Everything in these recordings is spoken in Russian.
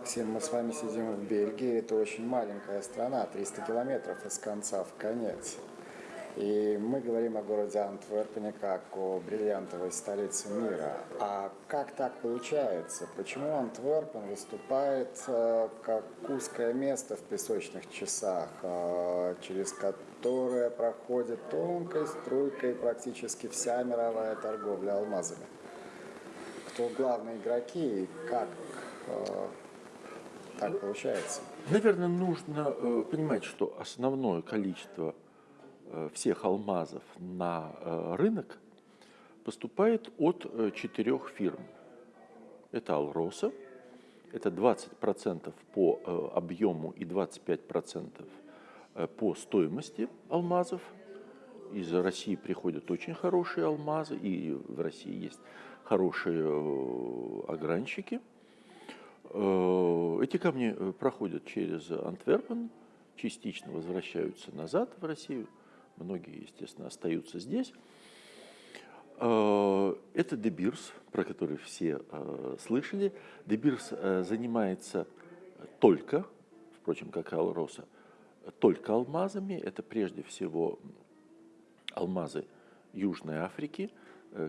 Максим, мы с вами сидим в Бельгии. Это очень маленькая страна, 300 километров из конца в конец. И мы говорим о городе Антверпене как о бриллиантовой столице мира. А как так получается? Почему Антверпен выступает э, как узкое место в песочных часах, э, через которое проходит тонкой струйкой практически вся мировая торговля алмазами? Кто главные игроки и как э, так получается? Наверное, нужно понимать, что основное количество Э, всех алмазов на э, рынок поступает от э, четырех фирм. Это Алроса, это 20% по объему и 25% по стоимости алмазов. Из России приходят очень хорошие алмазы, и в России есть хорошие огранщики. Эти камни проходят через Антверпен, частично возвращаются назад в Россию – многие, естественно, остаются здесь. Э, это Дебирс, про который все э, слышали. Дебирс э, занимается только, впрочем, как и Алроса, только алмазами. Это прежде всего алмазы Южной Африки.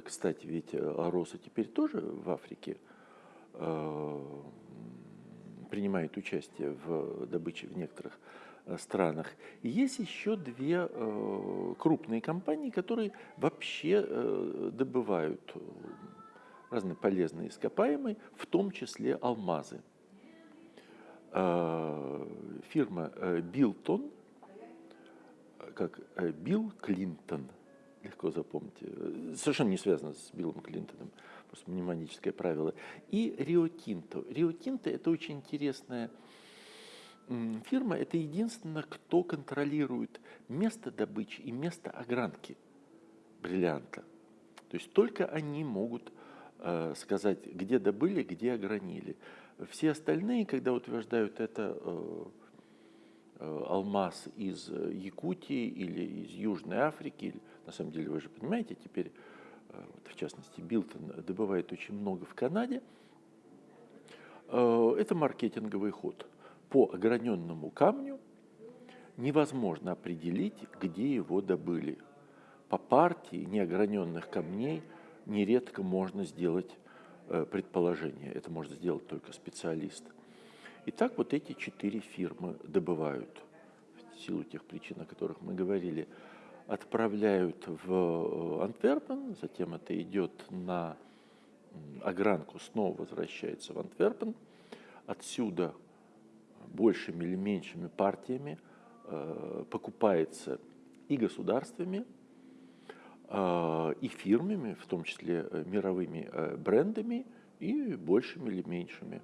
Кстати, ведь Алроса теперь тоже в Африке принимает участие в добыче в некоторых Э, странах. И есть еще две э, крупные компании, которые вообще э, добывают разные полезные ископаемые, в том числе алмазы. Фирма Билтон, как Билл Клинтон, легко запомните, совершенно не связано с Биллом Клинтоном, просто мнемоническое правило, и Рио Тинто. Рио Тинто – это очень интересная фирма – это единственная, кто контролирует место добычи и место огранки бриллианта. То есть только они могут э, сказать, где добыли, где огранили. Все остальные, когда утверждают это э, э, алмаз из Якутии или из Южной Африки, на самом деле вы же понимаете, теперь, в частности, Билтон добывает очень много в Канаде, э, это маркетинговый ход – по ограненному камню невозможно определить, где его добыли. По партии неограненных камней нередко можно сделать э, предположение. Это может сделать только специалист. И так вот эти четыре фирмы добывают, в силу тех причин, о которых мы говорили, отправляют в э, Антверпен, затем это идет на огранку, снова возвращается в Антверпен. Отсюда большими или меньшими партиями э, покупается и государствами, э, и фирмами, в том числе э, мировыми брендами, и большими или меньшими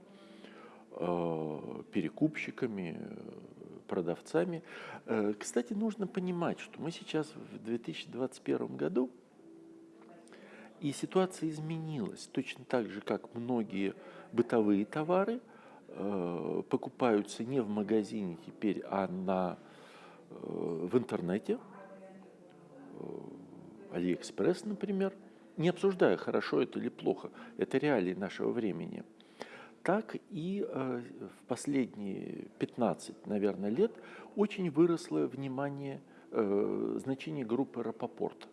перекупщиками, продавцами. Кстати, нужно понимать, что мы сейчас в 2021 году, и ситуация изменилась. Точно так же, как многие бытовые товары – Э, покупаются не в магазине теперь, а на, э, в интернете, э, Алиэкспресс, например, не обсуждая, хорошо это или плохо, это реалии нашего времени, так и в последние 15, наверное, лет очень выросло внимание, значение группы Рапопорт.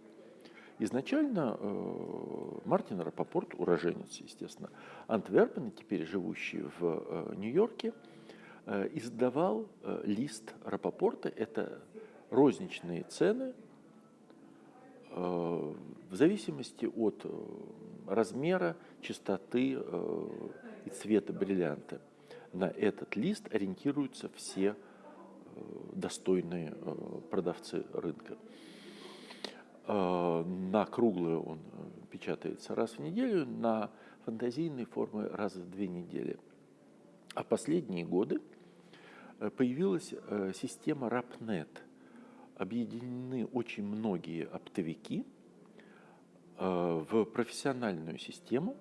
Изначально э, Мартин Рапопорт, уроженец, естественно, Антверпена, теперь живущий в э, Нью-Йорке, э, издавал э, лист Рапопорта. Это розничные цены э, в зависимости от э, размера, частоты э, и цвета бриллианта. На этот лист ориентируются все э, достойные э, продавцы рынка. Э, на круглую он печатается раз в неделю, на фантазийные формы раз в две недели. А последние годы появилась система RapNet. Объединены очень многие оптовики в профессиональную систему,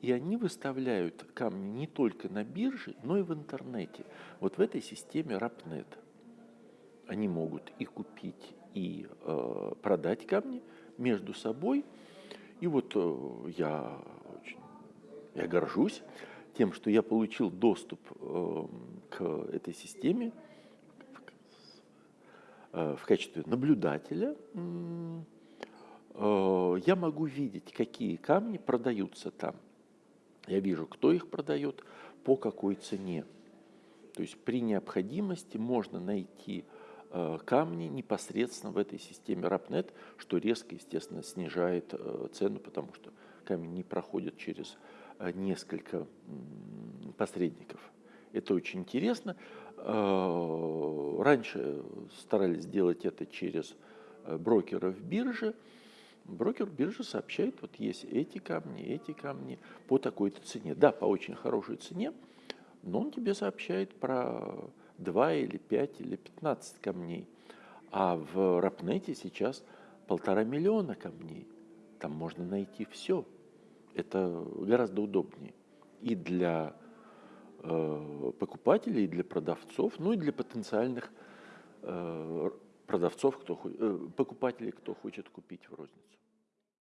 и они выставляют камни не только на бирже, но и в интернете. Вот в этой системе RapNet они могут и купить, и э, продать камни между собой. И вот э, я очень я горжусь тем, что я получил доступ э, к этой системе э, в качестве наблюдателя, э, я могу видеть, какие камни продаются там. Я вижу, кто их продает, по какой цене. То есть при необходимости можно найти э, камни непосредственно в этой системе RAPNet, что резко, естественно, снижает э, цену, потому что камень не проходит через э, несколько посредников. Это очень интересно. Раньше старались сделать это через брокеров биржи. Брокер биржи сообщает, вот есть эти камни, эти камни по такой-то цене. Да, по очень хорошей цене, но он тебе сообщает про 2 или 5 или 15 камней. А в Рапнете сейчас полтора миллиона камней. Там можно найти все. Это гораздо удобнее и для э, покупателей, и для продавцов, ну и для потенциальных э, продавцов, кто, э, покупателей, кто хочет купить в розницу.